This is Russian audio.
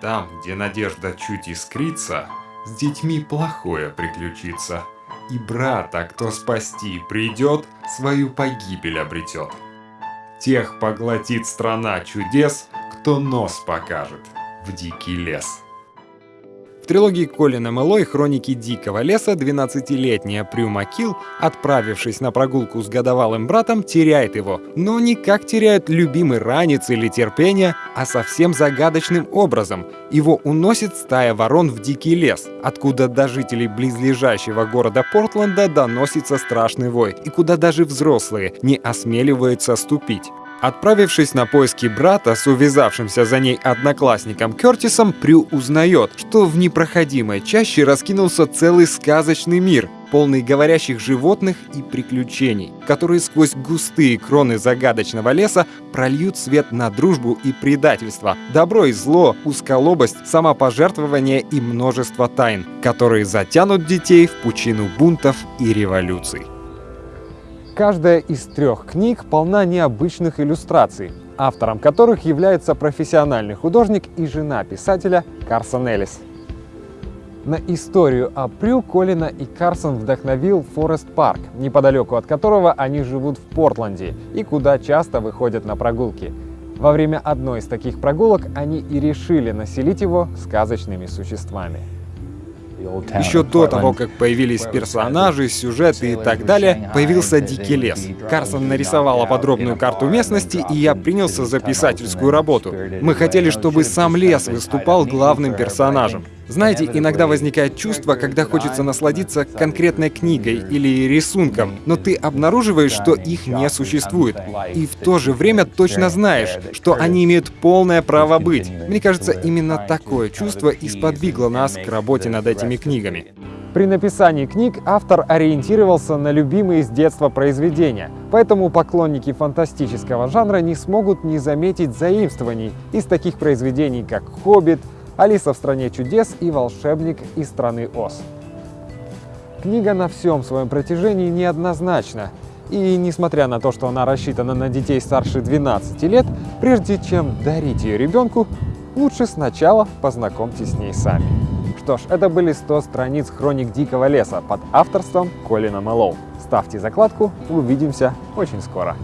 Там, где надежда чуть искрится, с детьми плохое приключится. И брата, кто спасти придет, свою погибель обретет. Тех поглотит страна чудес, кто нос покажет в дикий лес. Трилогии Колина Мэлой «Хроники дикого леса» 12-летняя Прю Макил, отправившись на прогулку с годовалым братом, теряет его. Но не как теряют любимый ранец или терпение, а совсем загадочным образом. Его уносит стая ворон в дикий лес, откуда до жителей близлежащего города Портленда доносится страшный вой, и куда даже взрослые не осмеливаются ступить. Отправившись на поиски брата с увязавшимся за ней одноклассником Кертисом, Прю узнает, что в непроходимой чаще раскинулся целый сказочный мир, полный говорящих животных и приключений, которые сквозь густые кроны загадочного леса прольют свет на дружбу и предательство, добро и зло, узколобость, самопожертвование и множество тайн, которые затянут детей в пучину бунтов и революций. Каждая из трех книг полна необычных иллюстраций, автором которых является профессиональный художник и жена писателя Карсон Эллис. На историю о Прю Колина и Карсон вдохновил Форест Парк, неподалеку от которого они живут в Портленде и куда часто выходят на прогулки. Во время одной из таких прогулок они и решили населить его сказочными существами. Еще до того, как появились персонажи, сюжеты и так далее, появился Дикий лес. Карсон нарисовала подробную карту местности, и я принялся за писательскую работу. Мы хотели, чтобы сам лес выступал главным персонажем. Знаете, иногда возникает чувство, когда хочется насладиться конкретной книгой или рисунком, но ты обнаруживаешь, что их не существует. И в то же время точно знаешь, что они имеют полное право быть. Мне кажется, именно такое чувство и сподвигло нас к работе над этими книгами. При написании книг автор ориентировался на любимые с детства произведения, поэтому поклонники фантастического жанра не смогут не заметить заимствований из таких произведений, как «Хоббит», Алиса в стране чудес и волшебник из страны Оз. Книга на всем своем протяжении неоднозначна, и несмотря на то, что она рассчитана на детей старше 12 лет, прежде чем дарить ее ребенку, лучше сначала познакомьтесь с ней сами. Что ж, это были 100 страниц хроник Дикого леса под авторством Колина Мэллоу. Ставьте закладку, увидимся очень скоро.